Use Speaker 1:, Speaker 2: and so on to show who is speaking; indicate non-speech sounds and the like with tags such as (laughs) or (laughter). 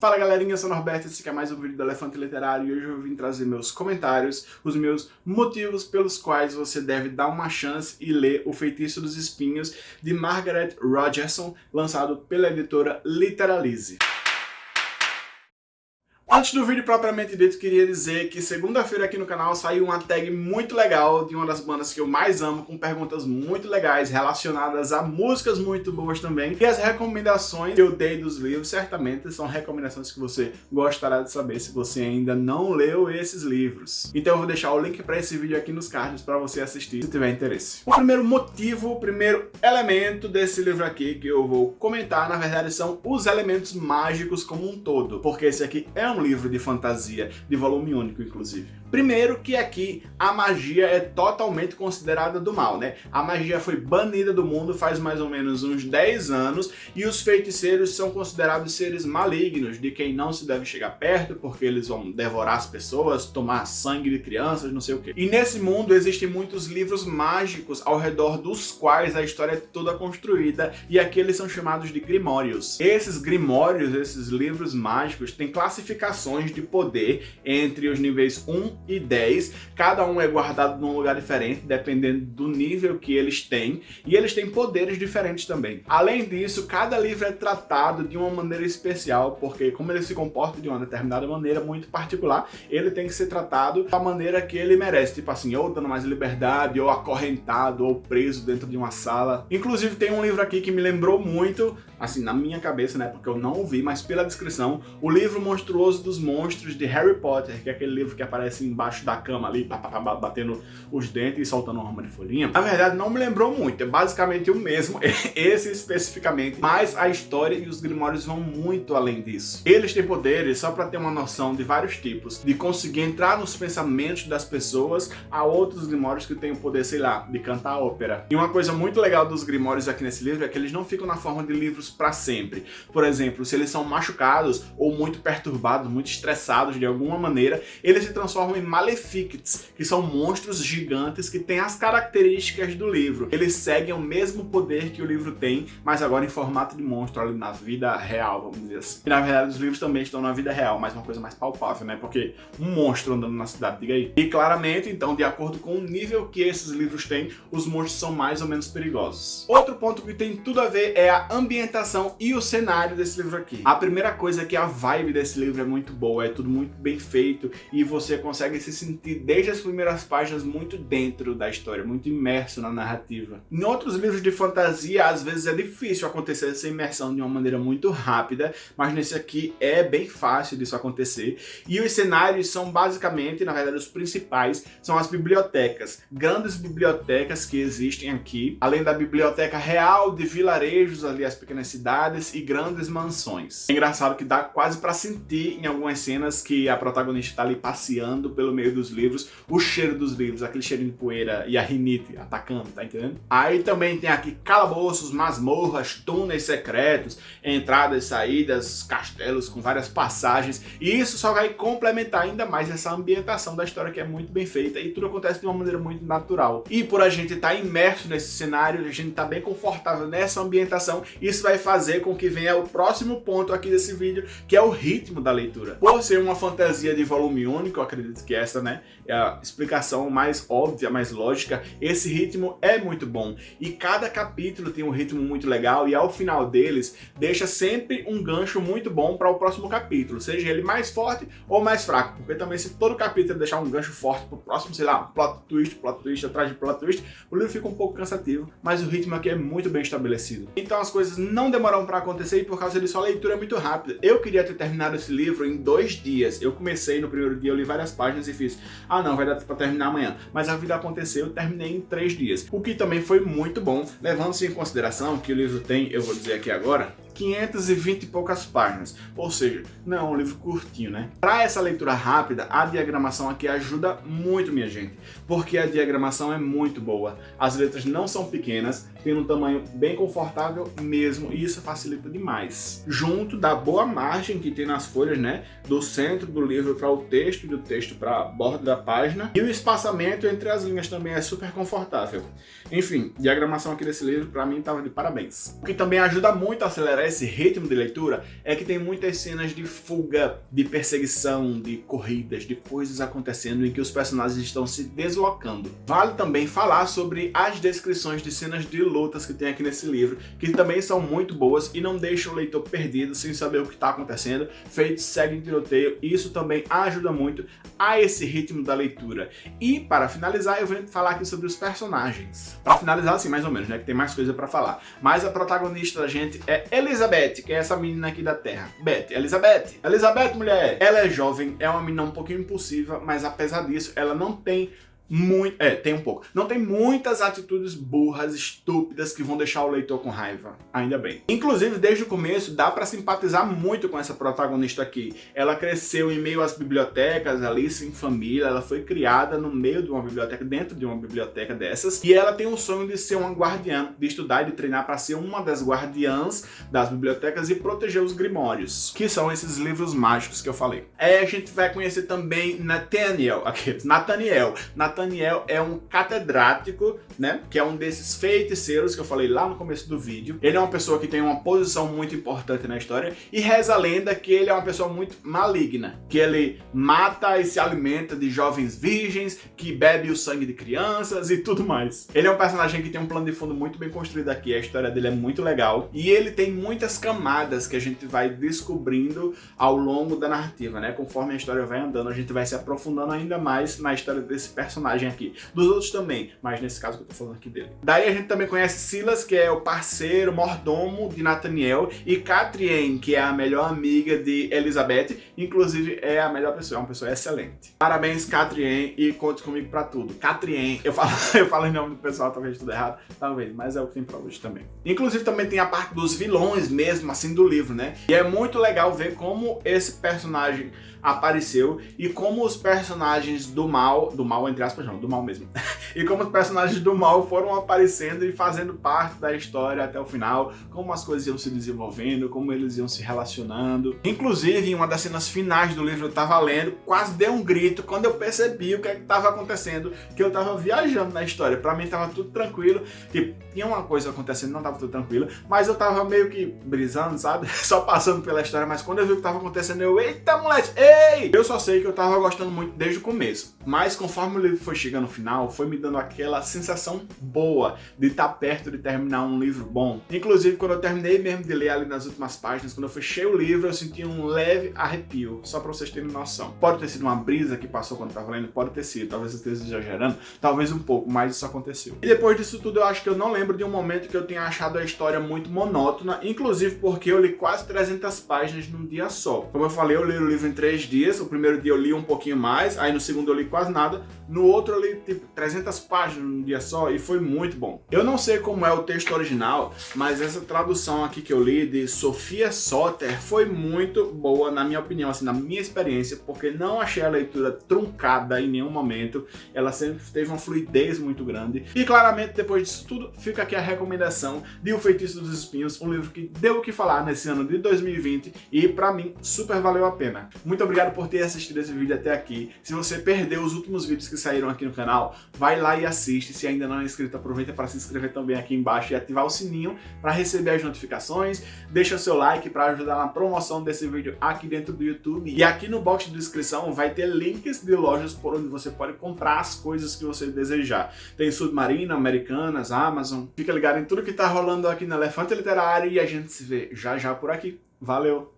Speaker 1: Fala galerinha, eu sou o Norberto, esse aqui é mais um vídeo do Elefante Literário e hoje eu vim trazer meus comentários, os meus motivos pelos quais você deve dar uma chance e ler O Feitiço dos Espinhos, de Margaret Rogerson, lançado pela editora Literalize. Antes do vídeo propriamente dito, queria dizer que segunda-feira aqui no canal saiu uma tag muito legal de uma das bandas que eu mais amo, com perguntas muito legais relacionadas a músicas muito boas também. E as recomendações que eu dei dos livros, certamente são recomendações que você gostará de saber se você ainda não leu esses livros. Então eu vou deixar o link para esse vídeo aqui nos cards para você assistir se tiver interesse. O primeiro motivo, o primeiro elemento desse livro aqui que eu vou comentar, na verdade, são os elementos mágicos como um todo. Porque esse aqui é um um livro de fantasia, de volume único, inclusive. Primeiro que aqui a magia é totalmente considerada do mal, né? A magia foi banida do mundo faz mais ou menos uns 10 anos e os feiticeiros são considerados seres malignos, de quem não se deve chegar perto porque eles vão devorar as pessoas, tomar sangue de crianças, não sei o que. E nesse mundo existem muitos livros mágicos ao redor dos quais a história é toda construída e aqui eles são chamados de grimórios. Esses grimórios, esses livros mágicos, têm classificações de poder entre os níveis 1 e 10. Cada um é guardado num lugar diferente, dependendo do nível que eles têm. E eles têm poderes diferentes também. Além disso, cada livro é tratado de uma maneira especial, porque como ele se comporta de uma determinada maneira muito particular, ele tem que ser tratado da maneira que ele merece. Tipo assim, ou dando mais liberdade, ou acorrentado, ou preso dentro de uma sala. Inclusive tem um livro aqui que me lembrou muito, assim, na minha cabeça, né, porque eu não ouvi, mas pela descrição, o livro Monstruoso dos Monstros de Harry Potter, que é aquele livro que aparece embaixo da cama ali, batendo os dentes e soltando uma rama de folhinha. Na verdade, não me lembrou muito, é basicamente o mesmo, (laughs) esse especificamente, mas a história e os grimórios vão muito além disso. Eles têm poderes, só para ter uma noção, de vários tipos, de conseguir entrar nos pensamentos das pessoas, a outros grimórios que têm o poder, sei lá, de cantar ópera. E uma coisa muito legal dos grimórios aqui nesse livro é que eles não ficam na forma de livros para sempre. Por exemplo, se eles são machucados ou muito perturbados, muito estressados de alguma maneira, eles se transformam em Maleficts, que são monstros gigantes que têm as características do livro. Eles seguem o mesmo poder que o livro tem, mas agora em formato de monstro ali na vida real, vamos dizer assim. E na verdade os livros também estão na vida real, mas uma coisa mais palpável, né? Porque um monstro andando na cidade, diga aí. E claramente, então, de acordo com o nível que esses livros têm, os monstros são mais ou menos perigosos. Outro ponto que tem tudo a ver é a ambientação e o cenário desse livro aqui. A primeira coisa é que a vibe desse livro é muito boa, é tudo muito bem feito e você consegue se sentir desde as primeiras páginas muito dentro da história, muito imerso na narrativa. Em outros livros de fantasia, às vezes é difícil acontecer essa imersão de uma maneira muito rápida, mas nesse aqui é bem fácil disso acontecer. E os cenários são basicamente, na verdade, os principais, são as bibliotecas. Grandes bibliotecas que existem aqui, além da biblioteca real de vilarejos ali, as pequenas cidades e grandes mansões. É engraçado que dá quase para sentir em algumas cenas que a protagonista está ali passeando pelo meio dos livros, o cheiro dos livros, aquele cheirinho de poeira e a rinite atacando, tá entendendo? Aí também tem aqui calabouços, masmorras, túneis secretos, entradas, saídas, castelos com várias passagens, e isso só vai complementar ainda mais essa ambientação da história que é muito bem feita e tudo acontece de uma maneira muito natural. E por a gente estar tá imerso nesse cenário, a gente tá bem confortável nessa ambientação, isso vai fazer com que venha o próximo ponto aqui desse vídeo, que é o ritmo da leitura. Por ser uma fantasia de volume único, acredito que essa, né, é a explicação mais óbvia, mais lógica, esse ritmo é muito bom. E cada capítulo tem um ritmo muito legal e ao final deles deixa sempre um gancho muito bom para o próximo capítulo, seja ele mais forte ou mais fraco, porque também se todo capítulo deixar um gancho forte para o próximo, sei lá, plot twist, plot twist atrás de plot twist, o livro fica um pouco cansativo, mas o ritmo aqui é muito bem estabelecido. Então as coisas não demoram para acontecer e por causa disso a leitura é muito rápida. Eu queria ter terminado esse livro em dois dias. Eu comecei no primeiro dia, eu li várias páginas e fiz, ah não, vai dar para terminar amanhã. Mas a vida aconteceu, eu terminei em três dias. O que também foi muito bom, levando-se em consideração que o livro tem, eu vou dizer aqui agora, 520 e poucas páginas, ou seja, não é um livro curtinho, né? Para essa leitura rápida, a diagramação aqui ajuda muito, minha gente, porque a diagramação é muito boa. As letras não são pequenas, tem um tamanho bem confortável mesmo, e isso facilita demais. Junto da boa margem que tem nas folhas, né? Do centro do livro para o texto e do texto para a borda da página, e o espaçamento entre as linhas também é super confortável. Enfim, diagramação aqui desse livro para mim estava de parabéns. O que também ajuda muito a acelerar esse ritmo de leitura é que tem muitas cenas de fuga, de perseguição, de corridas, de coisas acontecendo em que os personagens estão se deslocando. Vale também falar sobre as descrições de cenas de lutas que tem aqui nesse livro, que também são muito boas e não deixam o leitor perdido sem saber o que está acontecendo, feito segue em tiroteio, e isso também ajuda muito a esse ritmo da leitura. E para finalizar, eu venho falar aqui sobre os personagens. Para finalizar assim, mais ou menos, né, que tem mais coisa para falar. Mas a protagonista da gente é Elizabeth, que é essa menina aqui da Terra. Beth, Elizabeth. Elizabeth, mulher. Ela é jovem, é uma menina um pouquinho impulsiva, mas apesar disso, ela não tem muito... É, tem um pouco. Não tem muitas atitudes burras, estúpidas, que vão deixar o leitor com raiva. Ainda bem. Inclusive, desde o começo, dá pra simpatizar muito com essa protagonista aqui. Ela cresceu em meio às bibliotecas, ali, sem família. Ela foi criada no meio de uma biblioteca, dentro de uma biblioteca dessas. E ela tem o sonho de ser uma guardiã, de estudar e de treinar para ser uma das guardiãs das bibliotecas e proteger os grimórios, que são esses livros mágicos que eu falei. Aí a gente vai conhecer também Nathaniel, aqui, Nathaniel. Nathaniel Nathaniel é um catedrático, né? Que é um desses feiticeiros que eu falei lá no começo do vídeo. Ele é uma pessoa que tem uma posição muito importante na história e reza a lenda que ele é uma pessoa muito maligna, que ele mata e se alimenta de jovens virgens, que bebe o sangue de crianças e tudo mais. Ele é um personagem que tem um plano de fundo muito bem construído aqui, a história dele é muito legal e ele tem muitas camadas que a gente vai descobrindo ao longo da narrativa, né? Conforme a história vai andando, a gente vai se aprofundando ainda mais na história desse personagem personagem aqui. Dos outros também, mas nesse caso que eu tô falando aqui dele. Daí a gente também conhece Silas, que é o parceiro, mordomo de Nathaniel, e Catrien, que é a melhor amiga de Elizabeth, inclusive é a melhor pessoa, é uma pessoa excelente. Parabéns, Catrien, e conte comigo pra tudo. Catrien, eu falo, (laughs) eu falo em nome do pessoal, talvez tudo errado, talvez, mas é o que tem pra hoje também. Inclusive também tem a parte dos vilões mesmo, assim, do livro, né? E é muito legal ver como esse personagem apareceu e como os personagens do mal, do mal entre aspas não, do mal mesmo, (laughs) e como os personagens do mal foram aparecendo e fazendo parte da história até o final, como as coisas iam se desenvolvendo, como eles iam se relacionando. Inclusive, em uma das cenas finais do livro eu tava lendo, quase dei um grito quando eu percebi o que é estava acontecendo, que eu tava viajando na história. Pra mim tava tudo tranquilo, tipo, tinha uma coisa acontecendo, não tava tudo tranquilo, mas eu tava meio que brisando, sabe? (laughs) Só passando pela história, mas quando eu vi o que tava acontecendo, eu, eita moleque, ei! Eu só sei que eu tava gostando muito desde o começo, mas conforme o livro foi chegando no final, foi me dando aquela sensação boa de estar perto de terminar um livro bom. Inclusive, quando eu terminei mesmo de ler ali nas últimas páginas, quando eu fechei o livro, eu senti um leve arrepio, só pra vocês terem noção. Pode ter sido uma brisa que passou quando eu tava lendo, pode ter sido, talvez eu esteja exagerando, talvez um pouco, mas isso aconteceu. E depois disso tudo, eu acho que eu não lembro de um momento que eu tenha achado a história muito monótona, inclusive porque eu li quase 300 páginas num dia só. Como eu falei, eu li o livro em três dias, o primeiro dia eu li um pouquinho mais, aí no segundo eu li quase nada, no outro eu li tipo 300 páginas num dia só e foi muito bom. Eu não sei como é o texto original, mas essa tradução aqui que eu li de Sofia Soter foi muito boa na minha opinião, assim, na minha experiência, porque não achei a leitura truncada em nenhum momento, ela sempre teve uma fluidez muito grande. E claramente, depois disso tudo, fica aqui a recomendação de O Feitiço dos Espinhos, um livro que deu o que falar nesse ano de 2020 e pra mim super valeu a pena. Muito obrigado por ter assistido esse vídeo até aqui. Se você perdeu os últimos vídeos que saíram aqui no canal, vai lá e assiste. Se ainda não é inscrito, aproveita para se inscrever também aqui embaixo e ativar o sininho para receber as notificações. Deixa seu like para ajudar na promoção desse vídeo aqui dentro do YouTube. E aqui no box de descrição vai ter links de lojas por onde você pode comprar as coisas que você desejar. Tem Submarina, Americanas, Amazon. Fica ligado em tudo que tá rolando aqui no Elefante Literário e a gente se vê já já por aqui. Valeu!